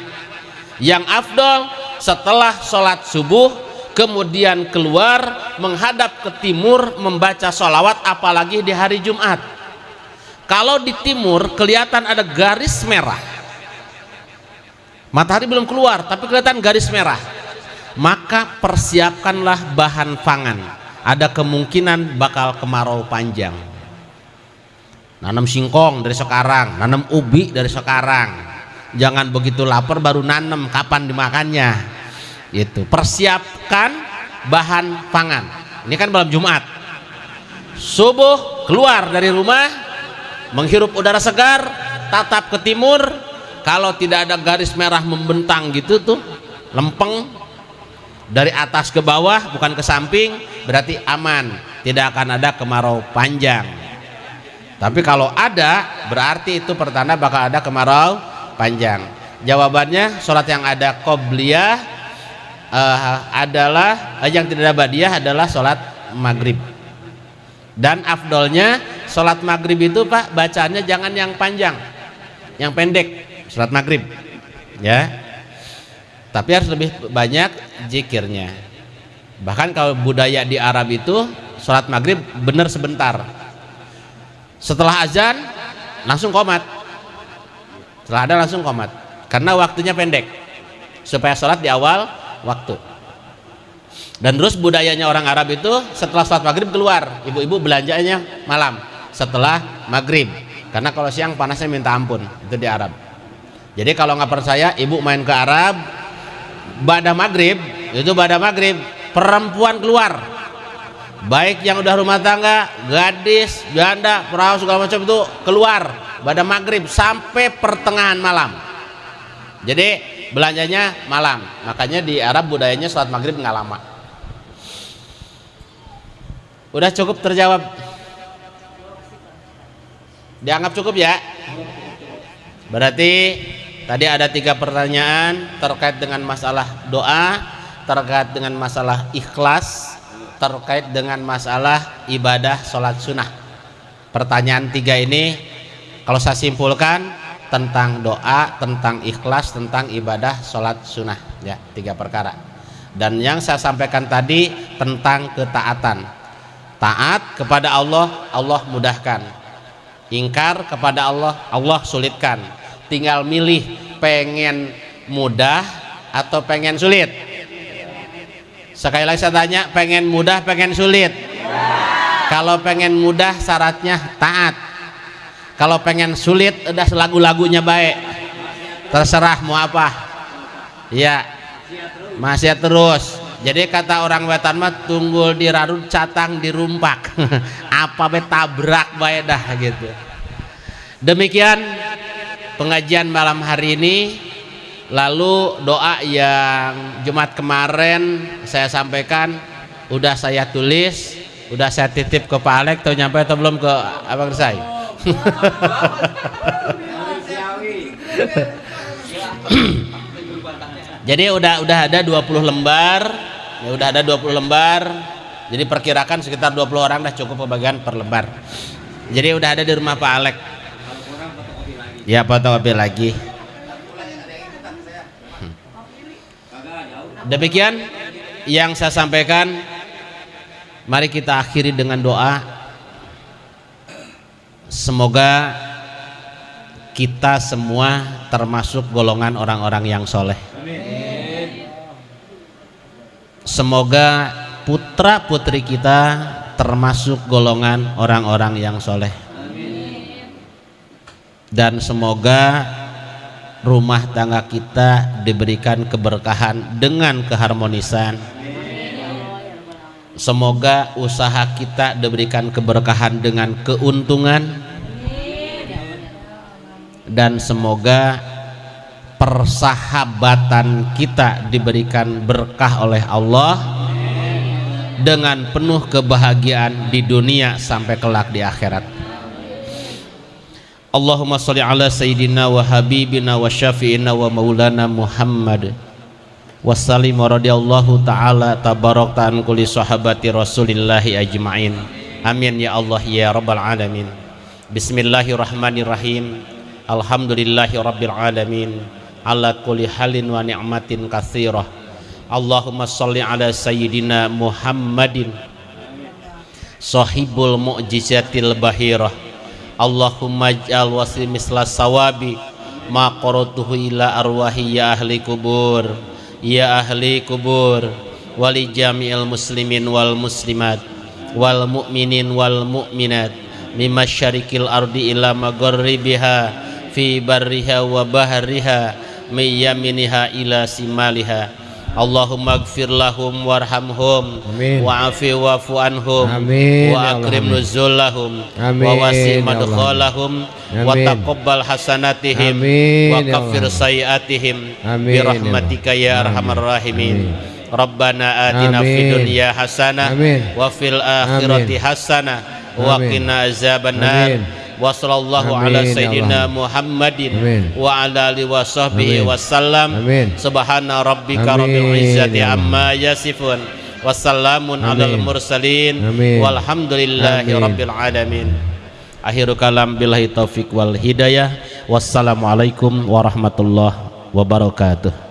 Yang afdol setelah sholat subuh kemudian keluar menghadap ke timur membaca sholawat apalagi di hari Jumat. Kalau di timur kelihatan ada garis merah. Matahari belum keluar tapi kelihatan garis merah. Maka persiapkanlah bahan pangan. Ada kemungkinan bakal kemarau panjang nanam singkong dari sekarang nanam ubi dari sekarang. Jangan begitu lapar baru nanam kapan dimakannya? Itu persiapkan bahan pangan. Ini kan malam Jumat. Subuh keluar dari rumah menghirup udara segar tatap ke timur. Kalau tidak ada garis merah membentang gitu tuh lempeng. Dari atas ke bawah bukan ke samping berarti aman. Tidak akan ada kemarau panjang tapi kalau ada berarti itu pertanda bakal ada kemarau panjang. Jawabannya sholat yang ada qobliyah uh, adalah uh, yang tidak ada badiah adalah sholat maghrib. Dan afdolnya sholat maghrib itu pak bacanya jangan yang panjang yang pendek sholat maghrib ya. Tapi harus lebih banyak jikirnya bahkan kalau budaya di Arab itu sholat maghrib benar sebentar setelah azan langsung komat. Setelah ada langsung komat. Karena waktunya pendek supaya sholat di awal waktu. Dan terus budayanya orang Arab itu setelah sholat maghrib keluar. Ibu-ibu belanjanya malam setelah maghrib. Karena kalau siang panasnya minta ampun itu di Arab. Jadi kalau nggak percaya ibu main ke Arab pada maghrib itu pada maghrib perempuan keluar baik yang udah rumah tangga gadis janda perahu segala macam itu keluar pada maghrib sampai pertengahan malam. Jadi belanjanya malam. Makanya di Arab budayanya sholat maghrib nggak lama. Udah cukup terjawab? Dianggap cukup ya? Berarti tadi ada tiga pertanyaan terkait dengan masalah doa terkait dengan masalah ikhlas terkait dengan masalah ibadah sholat sunnah. Pertanyaan tiga ini kalau saya simpulkan tentang doa tentang ikhlas tentang ibadah sholat sunnah. Ya tiga perkara. Dan yang saya sampaikan tadi tentang ketaatan. Taat kepada Allah Allah mudahkan. Ingkar kepada Allah Allah sulitkan. Tinggal milih pengen mudah atau pengen sulit Sekali lagi saya tanya, pengen mudah, pengen sulit? Kalau pengen mudah syaratnya taat. Kalau pengen sulit udah lagu-lagunya baik. Terserah mau apa. Ya. Masih terus. Jadi kata orang wetan mah tunggul dirarut catang dirumpak. apa be tabrak baik dah gitu. Demikian pengajian malam hari ini lalu doa yang Jumat kemarin saya sampaikan udah saya tulis udah saya titip ke Pak Alek tuh nyampe atau belum ke Abang saya Jadi udah udah ada 20 lembar, ya udah ada 20 lembar. Jadi perkirakan sekitar 20 orang dah cukup pembagian per lembar. Jadi udah ada di rumah Pak Alek. Ya fotokopi lagi. Demikian yang saya sampaikan. Mari kita akhiri dengan doa. Semoga kita semua termasuk golongan orang-orang yang soleh. Semoga putra putri kita termasuk golongan orang-orang yang soleh. Dan semoga rumah tangga kita diberikan keberkahan dengan keharmonisan. Semoga usaha kita diberikan keberkahan dengan keuntungan dan semoga persahabatan kita diberikan berkah oleh Allah dengan penuh kebahagiaan di dunia sampai kelak di akhirat. Allahumma sholli ala sayyidina wa habibina wa syafi'ina wa maulana Muhammad. Wa sallim wa radiyallahu ta'ala tabarak ta'an kulli sahabati rasulillahi ajma'in. Amin ya Allah ya rabbal alamin. Bismillahirrahmanirrahim. Alhamdulillahi rabbil alamin. Ala kulli halin wa ni'matin kathirah Allahumma salli ala sayyidina Muhammadin. Sahibul mu'jizatil bahirah Allahumma ij'al wasi misla sawabi ma qaratuhu ila arwahi ya ahli kubur ya ahli kubur wali jami'il muslimin wal muslimat wal mu'minin wal mu'minat mimma syarikil ardi ila magharibiha fi barriha wa bahriha miyaminiha ila simaliha Allahumma gfir lahum warhamhum Amin. wa'afi wa'fu anhum Amin, ya wa akrim amin. nuzulahum Amin, wa wasi ya Allah. madkhalahum wa Amin. taqabbal hasanatihim Amin, wa ya kaffir Allah. sayiatihim bi ya rahmatika ya arhamar rahimin Amin. Rabbana atina Amin. dunya hasanah Amin. wa fil akhirati hasanah wa qina azabannar. Wa sallallahu Amin, ala ya sayyidina. Muhammadin Amin. wa ala alihi wa sahbihi wasallam subhana rabbika rabbil izzati amma yasifun. Wassalamun alal mursalin. Amin. walhamdulillahi Amin. rabbil alamin. Akhiru kalam billahi taufik wal hidayah. Wassalamualaikum warahmatullahi wabarakatuh